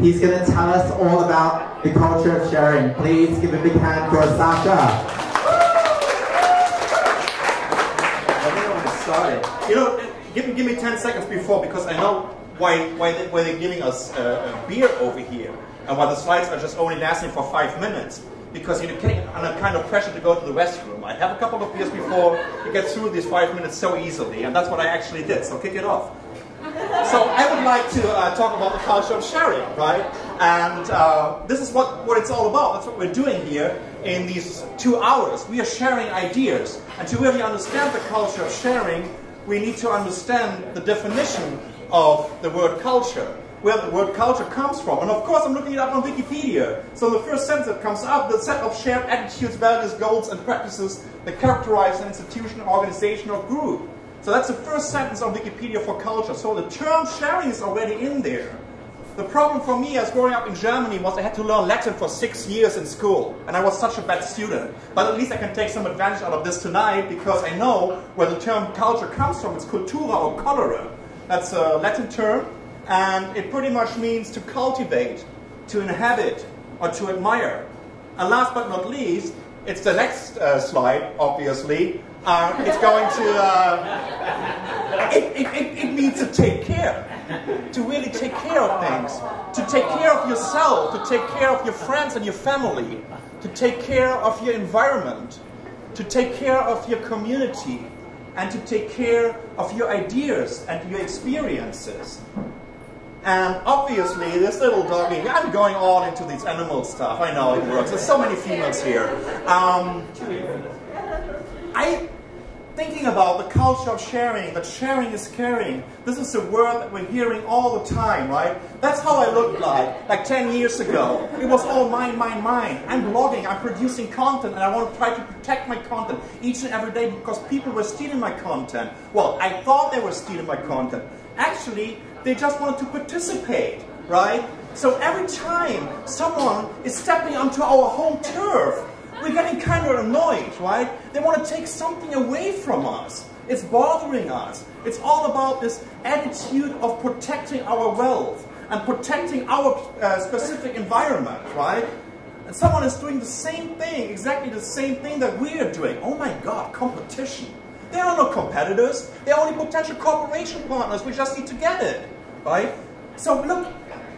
He's going to tell us all about the culture of sharing. Please give a big hand for Sasha. You know, give, give me 10 seconds before because I know why, why, they, why they're giving us uh, a beer over here and why the slides are just only lasting for five minutes because you're getting under kind of pressure to go to the restroom. I have a couple of beers before you get through these five minutes so easily, and that's what I actually did, so kick it off. So I would like to uh, talk about the culture of sharing, right? And uh, this is what, what it's all about. That's what we're doing here in these two hours. We are sharing ideas. And to really understand the culture of sharing, we need to understand the definition of the word culture where the word culture comes from. And of course, I'm looking it up on Wikipedia. So the first sentence that comes up, the set of shared attitudes, values, goals, and practices that characterize an institution, organization, or group. So that's the first sentence on Wikipedia for culture. So the term sharing is already in there. The problem for me as growing up in Germany was I had to learn Latin for six years in school, and I was such a bad student. But at least I can take some advantage out of this tonight because I know where the term culture comes from. It's cultura or colere. That's a Latin term, and it pretty much means to cultivate, to inhabit, or to admire. And last but not least, it's the next uh, slide, obviously. Uh, it's going to, uh, it, it, it, it to take care, to really take care of things, to take care of yourself, to take care of your friends and your family, to take care of your environment, to take care of your community, and to take care of your ideas and your experiences. And obviously, this little doggy, I'm going all into these animal stuff. I know it works. There's so many females here. Um, thinking about the culture of sharing, that sharing is caring. This is a word that we're hearing all the time, right? That's how I looked like, like 10 years ago. It was all mine, mine, mine. I'm blogging, I'm producing content, and I want to try to protect my content each and every day because people were stealing my content. Well, I thought they were stealing my content. Actually, they just wanted to participate, right? So every time someone is stepping onto our home turf, we're getting kind of annoyed, right? They want to take something away from us. It's bothering us. It's all about this attitude of protecting our wealth and protecting our uh, specific environment, right? And someone is doing the same thing, exactly the same thing that we are doing. Oh my God, competition. There are no competitors. They're only potential cooperation partners. We just need to get it, right? So look,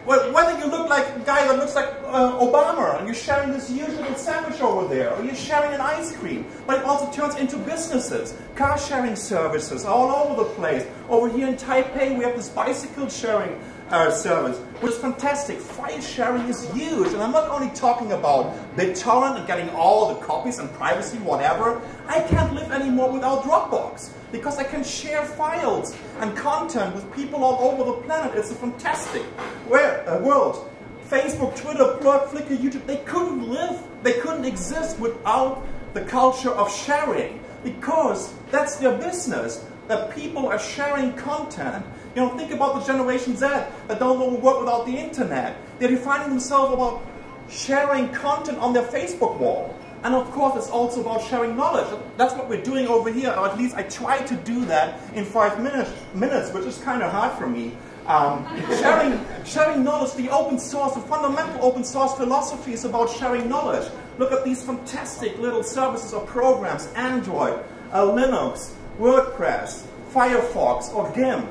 whether you look like a guy that looks like uh, Obama? And you're sharing this usual sandwich over there, or you're sharing an ice cream, but it also turns into businesses, car sharing services all over the place. Over here in Taipei, we have this bicycle sharing uh, service, which is fantastic. File sharing is huge. And I'm not only talking about BitTorrent and getting all the copies and privacy, whatever. I can't live anymore without Dropbox because I can share files and content with people all over the planet. It's a fantastic uh, world. Facebook, Twitter, Blog, Flickr, YouTube, they couldn't live, they couldn't exist without the culture of sharing because that's their business, that people are sharing content you know, think about the Generation Z that don't know work without the internet. They're defining themselves about sharing content on their Facebook wall. And of course, it's also about sharing knowledge. That's what we're doing over here, or at least I try to do that in five minutes, minutes which is kind of hard for me. Um, sharing, sharing knowledge, the open source, the fundamental open source philosophy is about sharing knowledge. Look at these fantastic little services or programs, Android, uh, Linux, WordPress, Firefox, or GIMP.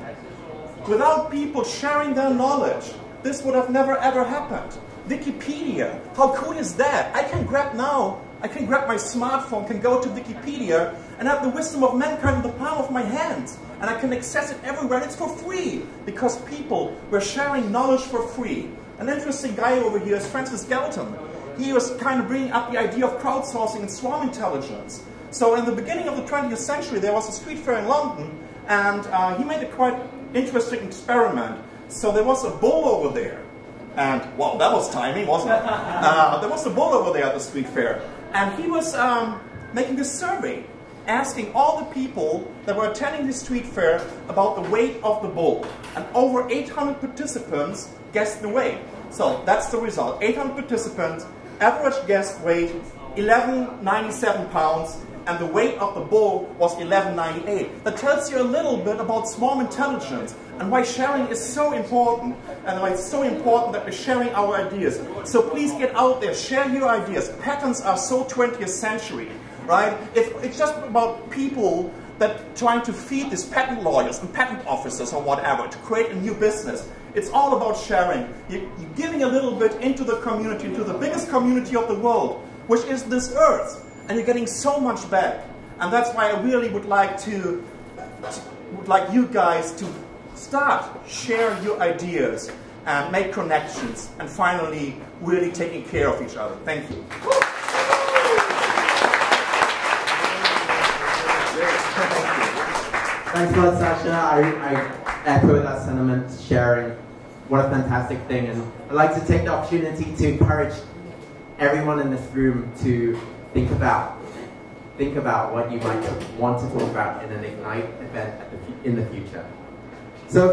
Without people sharing their knowledge, this would have never ever happened. Wikipedia, how cool is that? I can grab now, I can grab my smartphone, can go to Wikipedia, and have the wisdom of mankind in the palm of my hand. And I can access it everywhere, and it's for free, because people were sharing knowledge for free. An interesting guy over here is Francis Galton. He was kind of bringing up the idea of crowdsourcing and swarm intelligence. So in the beginning of the 20th century, there was a street fair in London, and uh, he made a quite interesting experiment. So there was a bull over there. And, well, that was timing, wasn't it? Uh, there was a bull over there at the street fair. And he was um, making a survey, asking all the people that were attending the street fair about the weight of the bull. And over 800 participants guessed the weight. So that's the result. 800 participants, average guess weight, 1197 pounds, and the weight of the bowl was 1198. That tells you a little bit about swarm intelligence and why sharing is so important and why it's so important that we're sharing our ideas. So please get out there, share your ideas. Patents are so 20th century, right? It's just about people that trying to feed these patent lawyers and patent officers or whatever to create a new business. It's all about sharing. You're giving a little bit into the community, into the biggest community of the world, which is this earth. And you're getting so much back. And that's why I really would like to, would like you guys to start, share your ideas, and make connections, and finally, really taking care of each other. Thank you. Thanks a lot, Sasha. I, I echo that sentiment, sharing. What a fantastic thing. And I'd like to take the opportunity to encourage everyone in this room to think about think about what you might want to talk about in an Ignite event the, in the future. So